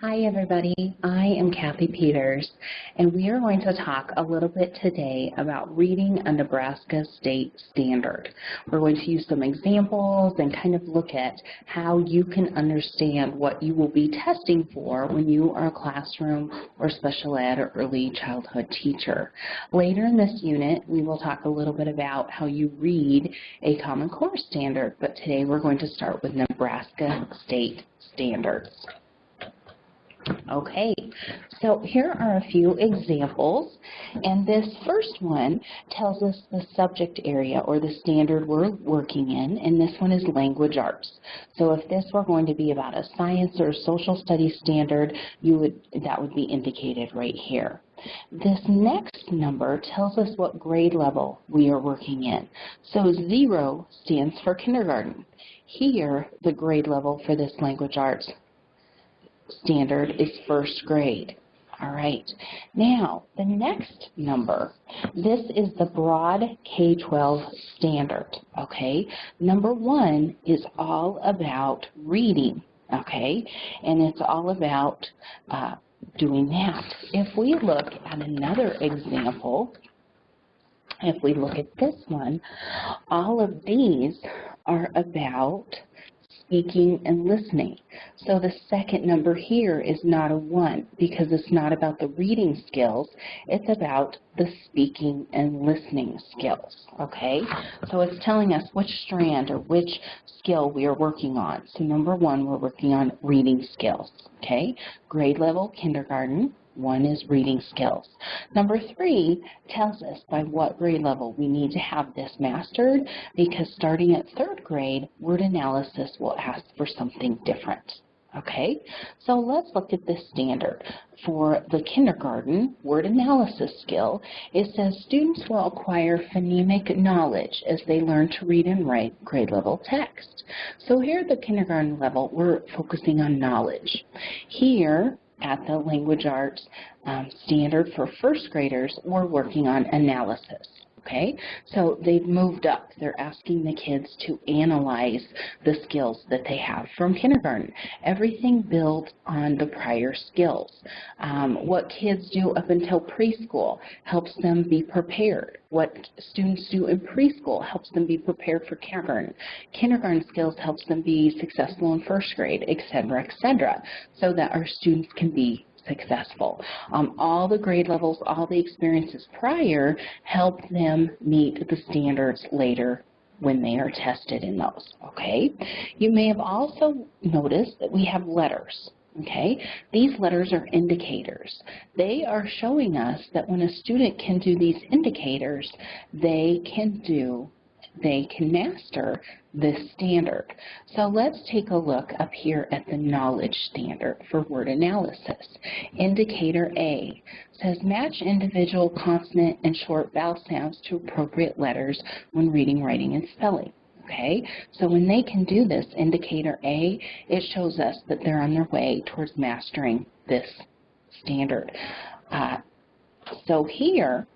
Hi everybody, I am Kathy Peters and we are going to talk a little bit today about reading a Nebraska state standard. We're going to use some examples and kind of look at how you can understand what you will be testing for when you are a classroom or special ed or early childhood teacher. Later in this unit we will talk a little bit about how you read a Common Core standard, but today we're going to start with Nebraska state standards. Okay, so here are a few examples, and this first one tells us the subject area or the standard we're working in, and this one is language arts. So if this were going to be about a science or social studies standard, you would that would be indicated right here. This next number tells us what grade level we are working in. So zero stands for kindergarten. Here, the grade level for this language arts standard is first grade. All right. Now, the next number, this is the broad K-12 standard, okay? Number one is all about reading, okay? And it's all about uh, doing that. If we look at another example, if we look at this one, all of these are about speaking and listening. So the second number here is not a 1 because it's not about the reading skills, it's about the speaking and listening skills, okay? So it's telling us which strand or which skill we are working on. So number one, we're working on reading skills, okay? Grade level, kindergarten. One is reading skills. Number three tells us by what grade level we need to have this mastered because starting at third grade, word analysis will ask for something different. Okay, so let's look at this standard. For the kindergarten word analysis skill, it says students will acquire phonemic knowledge as they learn to read and write grade level text. So here at the kindergarten level, we're focusing on knowledge. Here, at the language arts um, standard for first graders, we're working on analysis. Okay, so they've moved up. They're asking the kids to analyze the skills that they have from kindergarten. Everything builds on the prior skills. Um, what kids do up until preschool helps them be prepared. What students do in preschool helps them be prepared for kindergarten. Kindergarten skills helps them be successful in first grade, et cetera, et cetera, so that our students can be successful. Um, all the grade levels, all the experiences prior help them meet the standards later when they are tested in those, okay? You may have also noticed that we have letters. Okay, these letters are indicators. They are showing us that when a student can do these indicators, they can do they can master this standard. So let's take a look up here at the knowledge standard for word analysis. Indicator A says match individual consonant and short vowel sounds to appropriate letters when reading, writing, and spelling. Okay, so when they can do this, indicator A, it shows us that they're on their way towards mastering this standard. Uh, so here,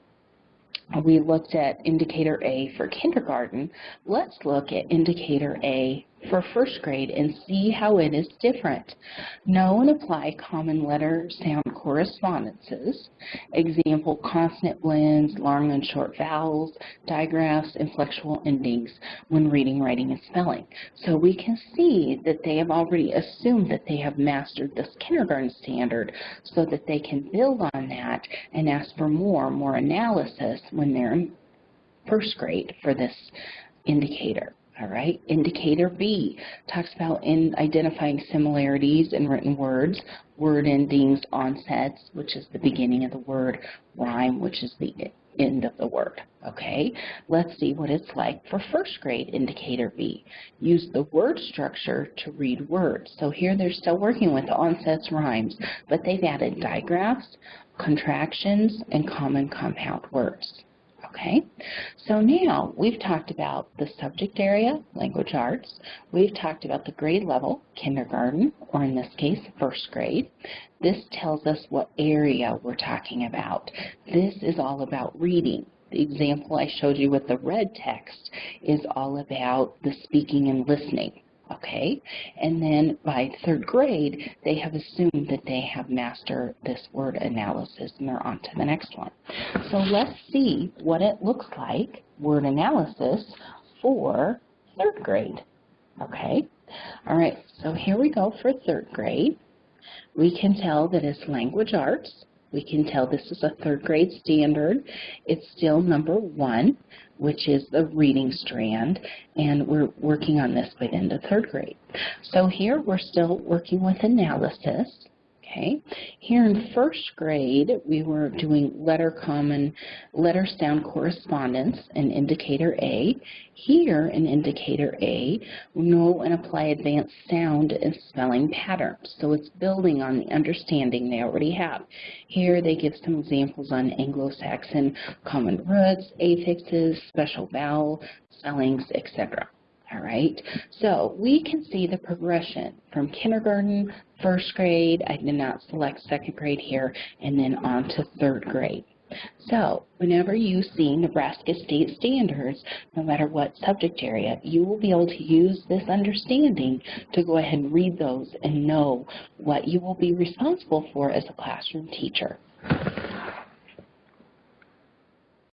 Uh, we looked at indicator A for kindergarten. Let's look at indicator A for first grade and see how it is different. Know and apply common letter sound correspondences, example consonant blends, long and short vowels, digraphs, inflectional endings when reading, writing, and spelling. So we can see that they have already assumed that they have mastered this kindergarten standard so that they can build on that and ask for more, more analysis when they're in first grade for this indicator. All right, indicator B talks about in identifying similarities in written words, word endings, onsets, which is the beginning of the word, rime, which is the end of the word. Okay, let's see what it's like for first grade indicator B. Use the word structure to read words. So here they're still working with onsets, rimes, but they've added digraphs, contractions, and common compound words. Okay, so now we've talked about the subject area, language arts. We've talked about the grade level, kindergarten, or in this case, first grade. This tells us what area we're talking about. This is all about reading. The example I showed you with the red text is all about the speaking and listening. Okay? And then by third grade, they have assumed that they have mastered this word analysis and they're on to the next one. So let's see what it looks like, word analysis, for third grade, okay? All right, so here we go for third grade. We can tell that it's language arts. We can tell this is a third grade standard. It's still number one, which is the reading strand, and we're working on this by the third grade. So here we're still working with analysis. Okay. Here in first grade, we were doing letter common, letter sound correspondence in indicator A. Here in indicator A, we know and apply advanced sound and spelling patterns. So it's building on the understanding they already have. Here they give some examples on Anglo-Saxon common roots, affixes, special vowel, spellings, etc. All right, so we can see the progression from kindergarten, first grade, I did not select second grade here, and then on to third grade. So whenever you see Nebraska State Standards, no matter what subject area, you will be able to use this understanding to go ahead and read those and know what you will be responsible for as a classroom teacher.